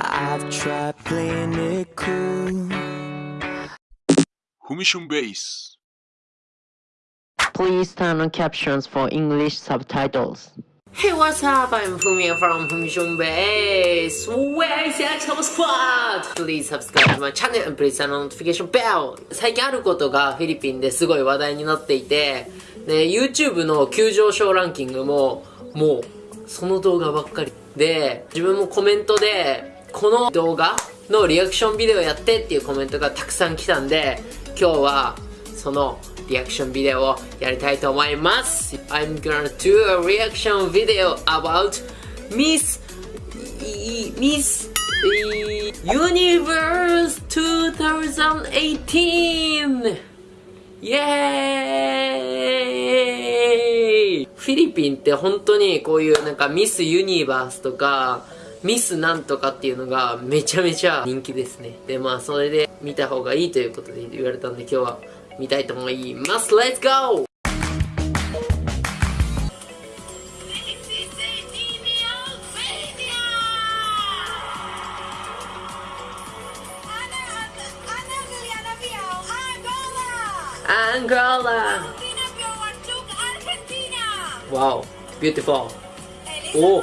I've tried playing it cool. Humishun Base. Please turn on captions for English subtitles. Hey, what's up? I'm Fumio from Fumishun Base. Where is the Action Squad? Please subscribe to my channel and please turn on notification bell. 最近あることがフィリピンですごい話題になっていて、で、YouTube の急上昇ランキングも、もう、その動画ばっかり。で、自分もコメントで、この動画のリアクションビデオやってっていうコメントがたくさん来たんで、今日は、そのリアクションビデオをやりたいと思います。I'm gonna do a reaction video about Miss Miss Universe 2018イエーイフィリピンって本当にこういうなんかミスユニバースとかミスなんとかっていうのがめちゃめちゃ人気ですねでまあそれで見た方がいいということで言われたんで今日は見たいと思います Let's go! Angola! Wow, beautiful. Oh,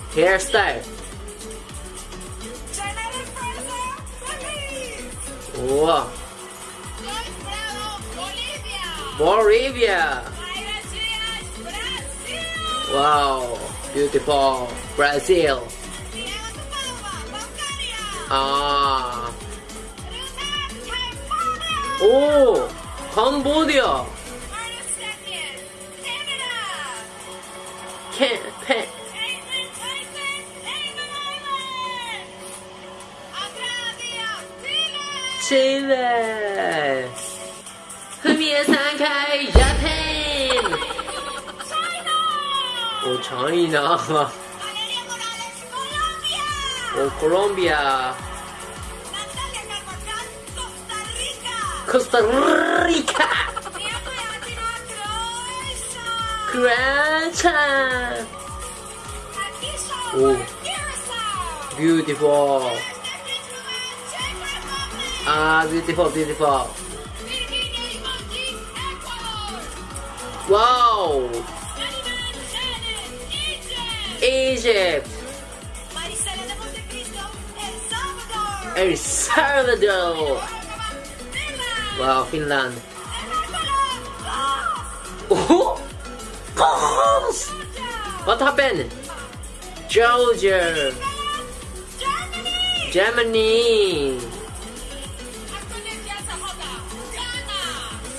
hairstyle. Wow. Bolivia. Wow, beautiful Brazil. Ah. Oh, Cambodia. Can't, Chile! Chile. ふみえさんかい、ジャパン China! お、チャイナ。 Ah, beautiful, beautiful. Wow! Egypt! El Salvador! Wow, Finland. Oh! Goals! What happened? Georgia! Germany! Germany.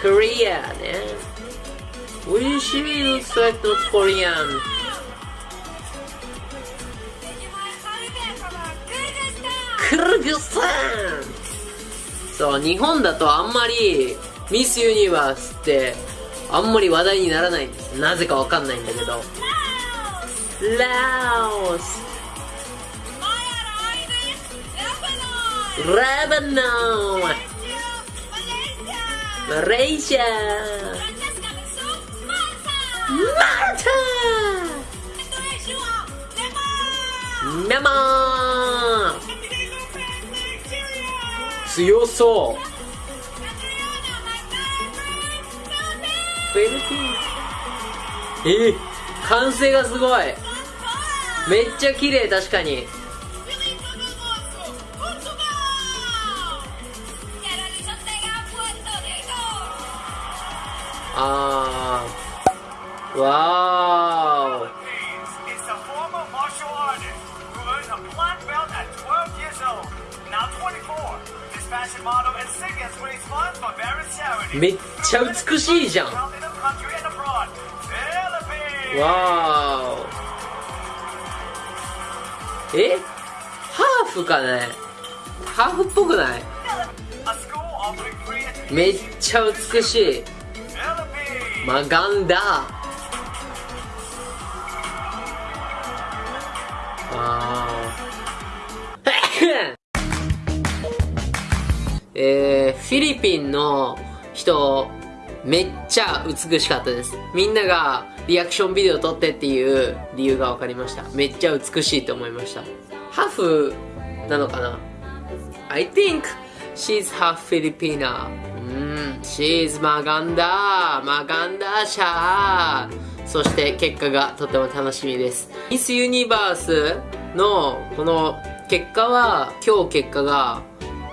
Korea! ね。We she looks like not Korean. クルグスタンそう、日本だとあんまりミスユニバースってあんまり話題にならないんですなぜかわかんないんだけどラオスラバノンマレーシアマルタミャンマー強そうフィリピンえ完成がすごい。めっちゃ綺麗確かに。あーわー It's a former martial artist who earned a black belt at 12 years old. Now 24, this fashion model and singers raised funds for various charities. めっちゃ美しいじゃん Found in the country and abroad. Philippines! わーえハーフかねハーフっぽくないめっちゃ美しいマガンダ。あー。えー、フィリピンの人めっちゃ美しかったです。みんながリアクションビデオ撮ってっていう理由が分かりました。めっちゃ美しいと思いました。ハーフなのかな？I think she's half Filipina. うん She's Maganda Maganda シャー。そして結果がとても楽しみです。ミスユニバースのこの結果は今日結果が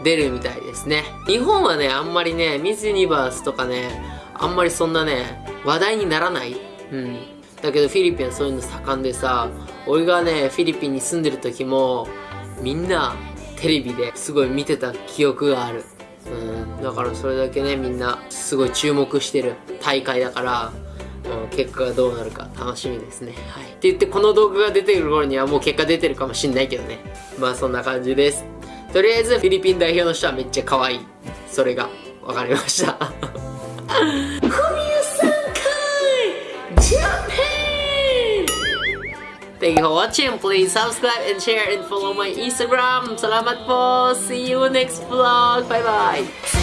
出るみたいですね。日本はねあんまりねミスユニバースとかねあんまりそんなね話題にならない。うん。だけどフィリピンはそういうの盛んでさ俺がねフィリピンに住んでる時もみんなテレビですごい見てた記憶がある。うんだからそれだけねみんなすごい注目してる大会だからうん結果がどうなるか楽しみですね。はい。って言ってこの動画が出てくる頃にはもう結果出てるかもしんないけどね。まあそんな感じです。とりあえずフィリピン代表の人はめっちゃ可愛い。それが分かりました。Thank you for watching. Please subscribe and share and follow my Instagram. Salamat po. See you next vlog. Bye bye.